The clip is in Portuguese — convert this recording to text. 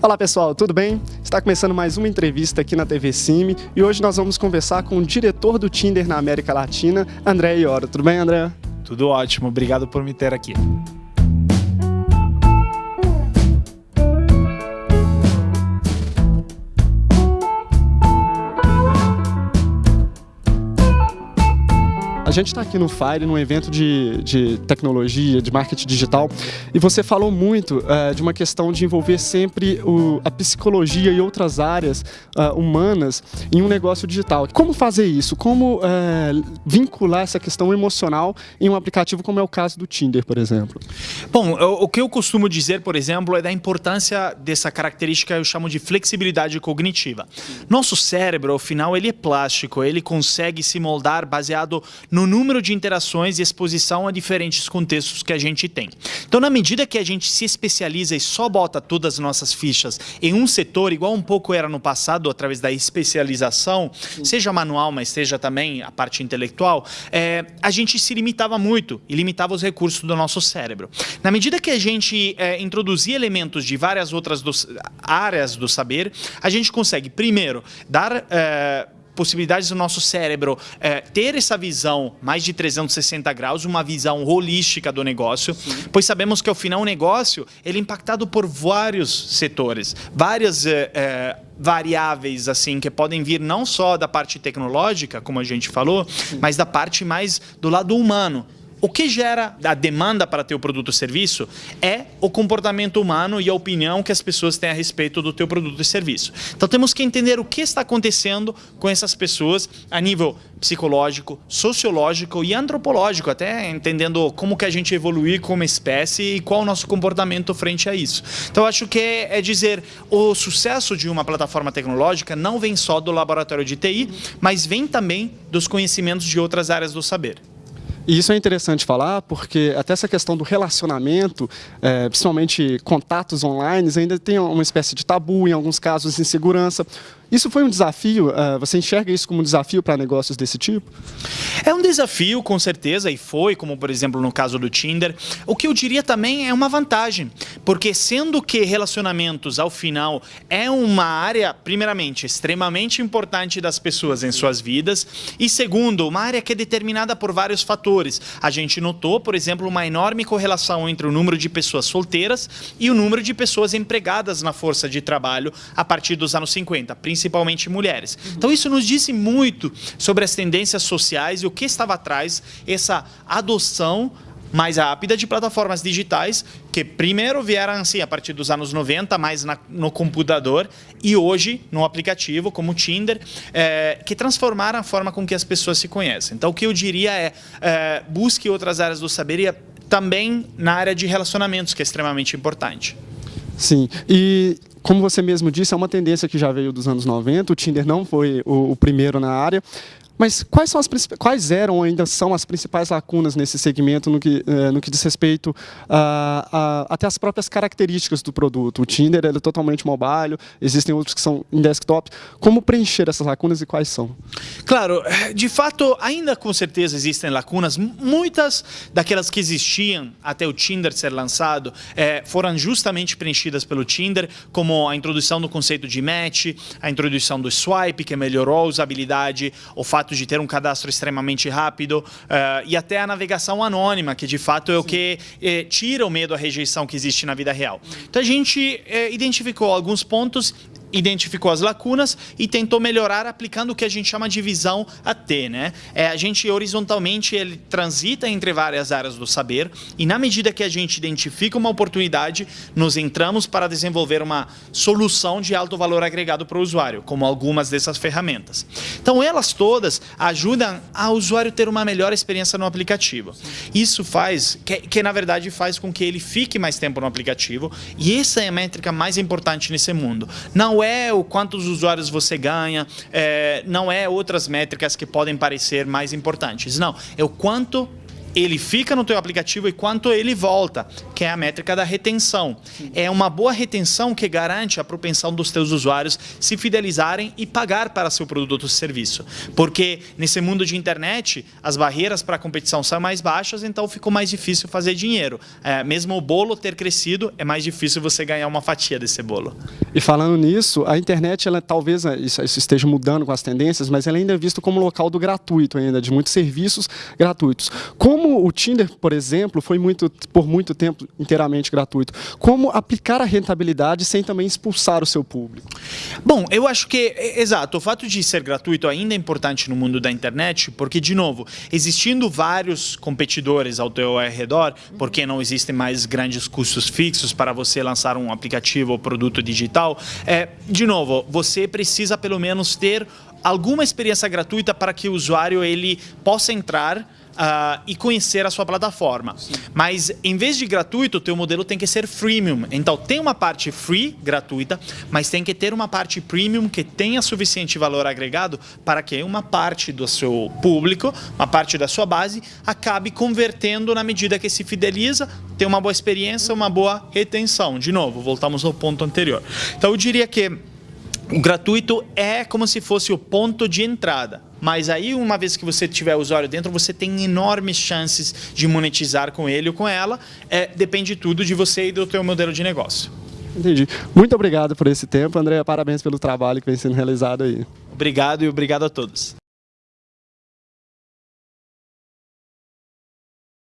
Olá pessoal, tudo bem? Está começando mais uma entrevista aqui na TV Cime e hoje nós vamos conversar com o diretor do Tinder na América Latina, André Ioro. Tudo bem, André? Tudo ótimo, obrigado por me ter aqui. Gente está aqui no Fire, num evento de, de tecnologia, de marketing digital, e você falou muito uh, de uma questão de envolver sempre o, a psicologia e outras áreas uh, humanas em um negócio digital. Como fazer isso? Como uh, vincular essa questão emocional em um aplicativo como é o caso do Tinder, por exemplo? Bom, o, que eu costumo dizer, por exemplo, é da importância dessa característica eu chamo de flexibilidade cognitiva. Nosso cérebro, ao final, ele é plástico, ele consegue se moldar baseado no número de interações e exposição a diferentes contextos que a gente tem. Então, na medida que a gente se especializa e só bota todas as nossas fichas em um setor, igual um pouco era no passado, através da especialização, Sim. seja manual, mas seja também a parte intelectual, é, a gente se limitava muito e limitava os recursos do nosso cérebro. Na medida que a gente é, introduzia elementos de várias outras dos, áreas do saber, a gente consegue, primeiro, dar... É, possibilidades do nosso cérebro é, ter essa visão mais de 360 graus, uma visão holística do negócio, Sim. pois sabemos que ao final o negócio ele é impactado por vários setores, várias é, é, variáveis assim que podem vir não só da parte tecnológica, como a gente falou, Sim. mas da parte mais do lado humano. O que gera a demanda para teu produto ou serviço é o comportamento humano e a opinião que as pessoas têm a respeito do teu produto e serviço. Então temos que entender o que está acontecendo com essas pessoas a nível psicológico, sociológico e antropológico, até entendendo como que a gente evoluir como espécie e qual o nosso comportamento frente a isso. Então acho que é, é dizer, o sucesso de uma plataforma tecnológica não vem só do laboratório de TI, mas vem também dos conhecimentos de outras áreas do saber. E isso é interessante falar porque até essa questão do relacionamento, é, principalmente contatos online, ainda tem uma espécie de tabu, em alguns casos insegurança. Isso foi um desafio? Uh, você enxerga isso como um desafio para negócios desse tipo? É um desafio, com certeza, e foi, como por exemplo no caso do Tinder. O que eu diria também é uma vantagem, porque sendo que relacionamentos, ao final, é uma área, primeiramente, extremamente importante das pessoas em suas vidas, e segundo, uma área que é determinada por vários fatores. A gente notou, por exemplo, uma enorme correlação entre o número de pessoas solteiras e o número de pessoas empregadas na força de trabalho a partir dos anos 50, principalmente principalmente mulheres. Então isso nos disse muito sobre as tendências sociais e o que estava atrás essa adoção mais rápida de plataformas digitais que primeiro vieram assim a partir dos anos 90, mais na, no computador e hoje no aplicativo como o Tinder, é, que transformaram a forma com que as pessoas se conhecem. Então o que eu diria é, é busque outras áreas do saber e também na área de relacionamentos, que é extremamente importante. Sim, e como você mesmo disse, é uma tendência que já veio dos anos 90, o Tinder não foi o, o primeiro na área, mas quais, são as, quais eram ainda são as principais lacunas nesse segmento no que, eh, no que diz respeito a, a, até as próprias características do produto? O Tinder é totalmente mobile, existem outros que são em desktop. Como preencher essas lacunas e quais são? Claro, de fato, ainda com certeza existem lacunas. Muitas daquelas que existiam até o Tinder ser lançado eh, foram justamente preenchidas pelo Tinder, como a introdução do conceito de match, a introdução do swipe, que melhorou a usabilidade, o fato fato de ter um cadastro extremamente rápido uh, e até a navegação anônima, que de fato é Sim. o que eh, tira o medo à rejeição que existe na vida real. Então a gente eh, identificou alguns pontos identificou as lacunas e tentou melhorar aplicando o que a gente chama de visão AT. Né? É, a gente horizontalmente ele transita entre várias áreas do saber e na medida que a gente identifica uma oportunidade, nos entramos para desenvolver uma solução de alto valor agregado para o usuário, como algumas dessas ferramentas. Então elas todas ajudam ao usuário ter uma melhor experiência no aplicativo. Isso faz, que, que na verdade faz com que ele fique mais tempo no aplicativo e essa é a métrica mais importante nesse mundo. Não não é o quantos usuários você ganha, é, não é outras métricas que podem parecer mais importantes. Não, é o quanto ele fica no teu aplicativo e quanto ele volta, que é a métrica da retenção. É uma boa retenção que garante a propensão dos teus usuários se fidelizarem e pagar para seu produto ou serviço. Porque nesse mundo de internet, as barreiras para a competição são mais baixas, então ficou mais difícil fazer dinheiro. É, mesmo o bolo ter crescido, é mais difícil você ganhar uma fatia desse bolo. E falando nisso, a internet, ela talvez é, isso, isso esteja mudando com as tendências, mas ela ainda é vista como local do gratuito ainda, de muitos serviços gratuitos. Como o Tinder, por exemplo, foi muito, por muito tempo inteiramente gratuito, como aplicar a rentabilidade sem também expulsar o seu público? Bom, eu acho que, exato, o fato de ser gratuito ainda é importante no mundo da internet, porque, de novo, existindo vários competidores ao teu redor, porque não existem mais grandes custos fixos para você lançar um aplicativo ou produto digital, é, de novo, você precisa pelo menos ter alguma experiência gratuita para que o usuário ele possa entrar Uh, e conhecer a sua plataforma. Sim. Mas em vez de gratuito, o teu modelo tem que ser freemium. Então tem uma parte free, gratuita, mas tem que ter uma parte premium que tenha suficiente valor agregado para que uma parte do seu público, uma parte da sua base, acabe convertendo na medida que se fideliza, tem uma boa experiência, uma boa retenção. De novo, voltamos ao ponto anterior. Então eu diria que o gratuito é como se fosse o ponto de entrada. Mas aí, uma vez que você tiver o usuário dentro, você tem enormes chances de monetizar com ele ou com ela. É, depende tudo de você e do teu modelo de negócio. Entendi. Muito obrigado por esse tempo, André. Parabéns pelo trabalho que vem sendo realizado aí. Obrigado e obrigado a todos.